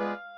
え?